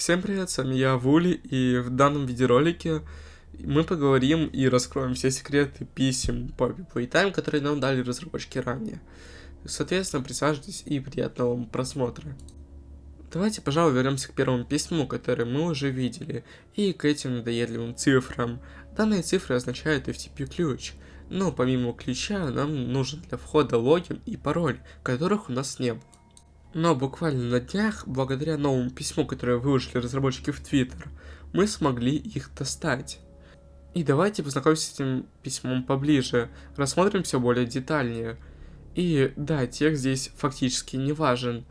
Всем привет, с вами я, Вули, и в данном видеоролике мы поговорим и раскроем все секреты писем по Playtime, которые нам дали разработчики ранее. Соответственно, присаживайтесь и приятного вам просмотра. Давайте, пожалуй, вернемся к первому письму, которое мы уже видели, и к этим надоедливым цифрам. Данные цифры означают FTP-ключ, но помимо ключа нам нужен для входа логин и пароль, которых у нас не было. Но буквально на днях, благодаря новому письму, которое выложили разработчики в Твиттер, мы смогли их достать. И давайте познакомимся с этим письмом поближе, рассмотрим все более детальнее. И да, текст здесь фактически не важен.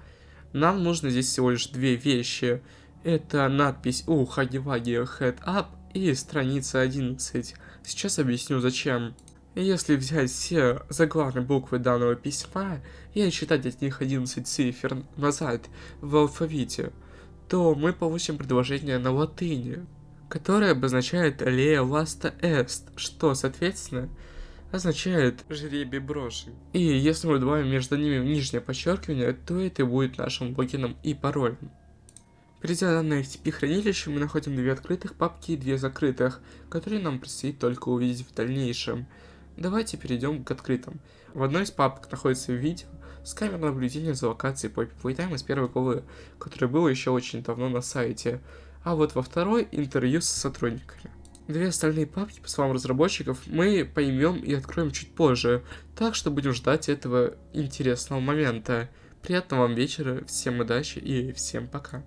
Нам нужно здесь всего лишь две вещи. Это надпись у Хаги-Ваги Head Up и страница 11. Сейчас объясню зачем. Если взять все заглавные буквы данного письма и отсчитать от них 11 цифр назад в алфавите, то мы получим предложение на латыни, которое обозначает «Лея ласта эст», что, соответственно, означает «жребий брошен». И если мы добавим между ними нижнее подчеркивание, то это будет нашим логином и паролем. Перейдя на FTP хранилище, мы находим две открытых папки и две закрытых, которые нам предстоит только увидеть в дальнейшем. Давайте перейдем к открытым. В одной из папок находится видео с камер наблюдения за локацией Poppy Playtime из первой главы, которое было еще очень давно на сайте. А вот во второй интервью с сотрудниками. Две остальные папки, по словам разработчиков, мы поймем и откроем чуть позже, так что будем ждать этого интересного момента. Приятного вам вечера, всем удачи и всем пока.